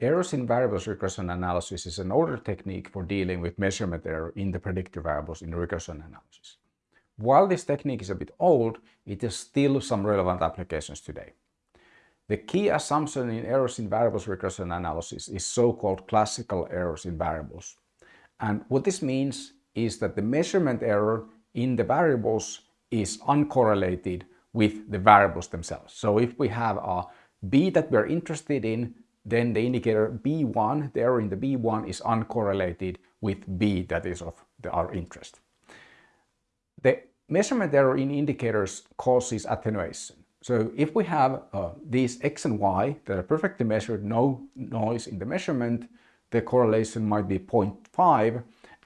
Errors in variables regression analysis is an older technique for dealing with measurement error in the predictor variables in regression analysis. While this technique is a bit old, it has still some relevant applications today. The key assumption in errors in variables regression analysis is so-called classical errors in variables. And what this means is that the measurement error in the variables is uncorrelated with the variables themselves. So if we have a b that we're interested in, then the indicator b1, the error in the b1 is uncorrelated with b that is of the, our interest. The measurement error in indicators causes attenuation. So if we have uh, these x and y that are perfectly measured, no noise in the measurement, the correlation might be 0.5.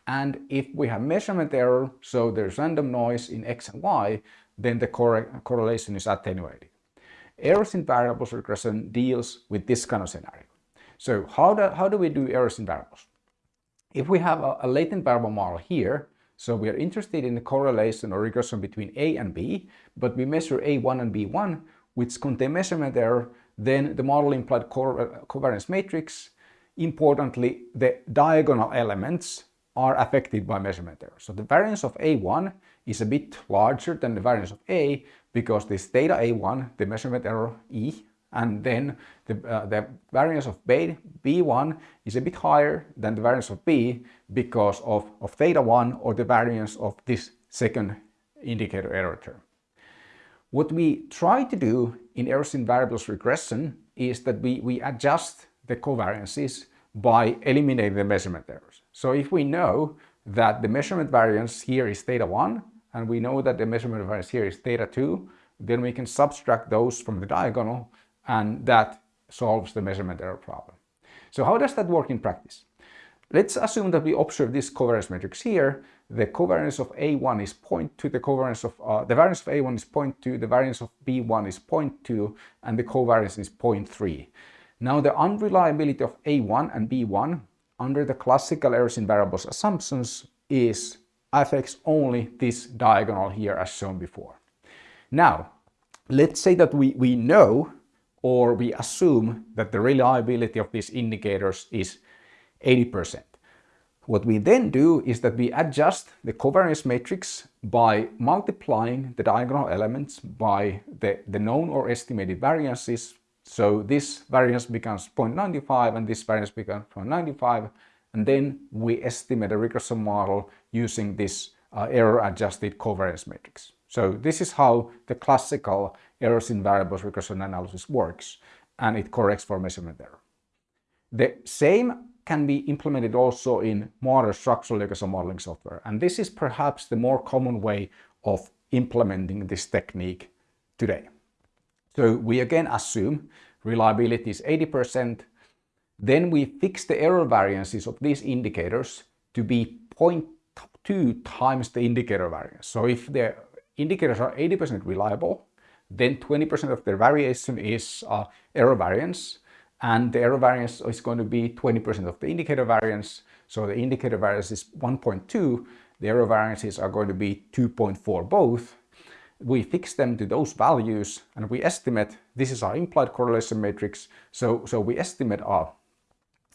And if we have measurement error, so there's random noise in x and y, then the correlation is attenuated. Errors in variables regression deals with this kind of scenario. So how do, how do we do errors in variables? If we have a, a latent variable model here, so we are interested in the correlation or regression between A and B, but we measure A1 and B1, which contain measurement error, then the model implied co covariance matrix. Importantly, the diagonal elements are affected by measurement error. So the variance of A1 is a bit larger than the variance of A because this theta A1, the measurement error E, and then the, uh, the variance of B, B1 is a bit higher than the variance of B because of, of theta 1 or the variance of this second indicator error term. What we try to do in errors in variables regression is that we, we adjust the covariances by eliminating the measurement errors. So if we know that the measurement variance here is theta 1 and we know that the measurement variance here is theta 2, then we can subtract those from the diagonal and that solves the measurement error problem. So how does that work in practice? Let's assume that we observe this covariance matrix here. The covariance of A1 is 0.2, the covariance of, uh, the variance of A1 is 0.2, the variance of B1 is 0.2, and the covariance is 0.3. Now the unreliability of A1 and B1 under the classical errors in variables assumptions is affects only this diagonal here as shown before. Now, let's say that we, we know or we assume that the reliability of these indicators is 80%. What we then do is that we adjust the covariance matrix by multiplying the diagonal elements by the, the known or estimated variances. So this variance becomes 0.95 and this variance becomes 0.95 and then we estimate a regression model using this uh, error adjusted covariance matrix. So this is how the classical errors in variables regression analysis works and it corrects for measurement error. The same can be implemented also in modern structural regression modeling software and this is perhaps the more common way of implementing this technique today. So we again assume reliability is 80%, then we fix the error variances of these indicators to be 0.2 times the indicator variance. So if the indicators are 80% reliable, then 20% of their variation is uh, error variance and the error variance is going to be 20% of the indicator variance. So the indicator variance is 1.2, the error variances are going to be 2.4 both. We fix them to those values and we estimate, this is our implied correlation matrix, so, so we estimate our,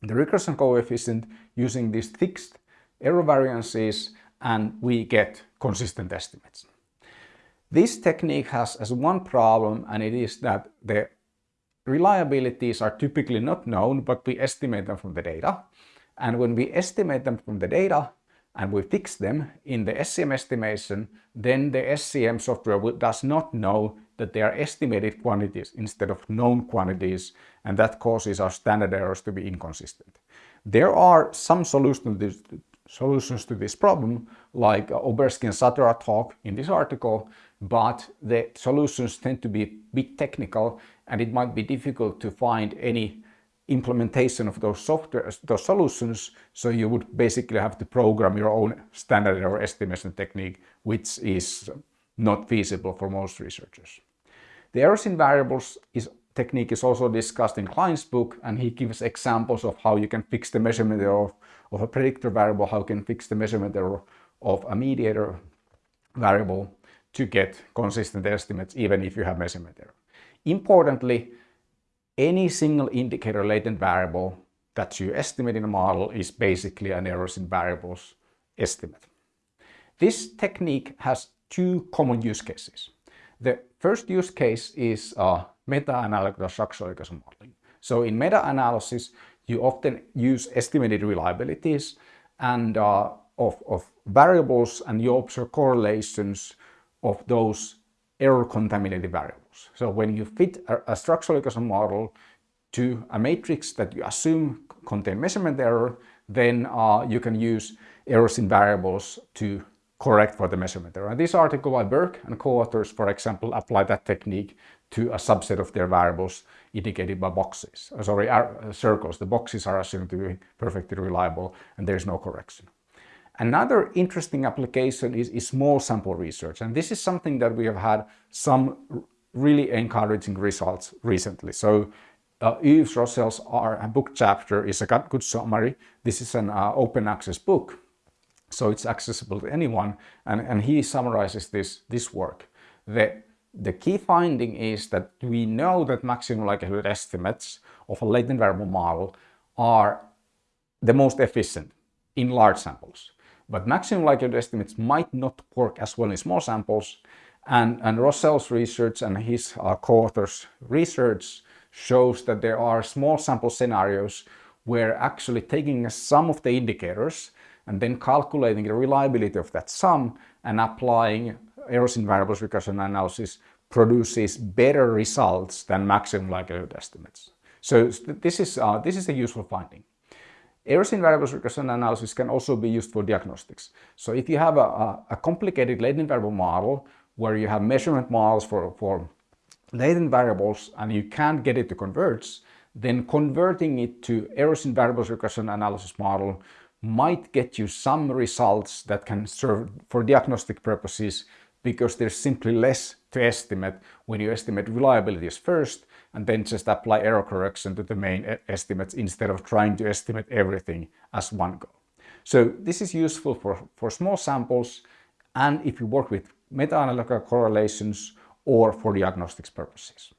the regression coefficient using these fixed error variances and we get consistent estimates. This technique has as one problem and it is that the reliabilities are typically not known but we estimate them from the data. And when we estimate them from the data and we fix them in the SEM estimation, then the SEM software does not know that they are estimated quantities instead of known quantities and that causes our standard errors to be inconsistent. There are some solutions solutions to this problem like Oberski and Satorra talk in this article but the solutions tend to be a bit technical and it might be difficult to find any implementation of those software those solutions so you would basically have to program your own standard error estimation technique which is not feasible for most researchers. The errors in variables is, technique is also discussed in Kline's book and he gives examples of how you can fix the measurement error of, of a predictor variable, how you can fix the measurement error of a mediator variable to get consistent estimates even if you have measurement error. Importantly, any single indicator latent variable that you estimate in a model is basically an errors in variables estimate. This technique has two common use cases. The first use case is uh, meta-analytical structural equation modeling. So in meta-analysis, you often use estimated reliabilities and uh, of, of variables and you observe correlations of those error contaminated variables. So when you fit a, a structural equation model to a matrix that you assume contain measurement error, then uh, you can use errors in variables to correct for the measurement error. And this article by Burke and co-authors, for example, apply that technique to a subset of their variables indicated by boxes, uh, sorry, uh, circles. The boxes are assumed to be perfectly reliable and there's no correction. Another interesting application is, is, small sample research. And this is something that we have had some really encouraging results recently. So uh, Yves Rosseel's our book chapter is a good summary. This is an uh, open access book, so it's accessible to anyone. And, and he summarizes this, this work. The, the key finding is that we know that maximum likelihood estimates of a latent variable model are the most efficient in large samples. But maximum likelihood estimates might not work as well in small samples. And, and Rosseel's research and his uh, co-authors' research shows that there are small sample scenarios where actually taking some of the indicators and then calculating the reliability of that sum and applying errors in variables regression analysis produces better results than maximum likelihood estimates. So this is, uh, this is a useful finding. Errors in variables regression analysis can also be used for diagnostics. So if you have a, a complicated latent variable model where you have measurement models for, for latent variables and you can't get it to converge, then converting it to errors in variables regression analysis model might get you some results that can serve for diagnostic purposes because there's simply less to estimate when you estimate reliabilities first and then just apply error correction to the main estimates instead of trying to estimate everything as one go. So this is useful for, for small samples and if you work with meta-analytical correlations or for diagnostics purposes.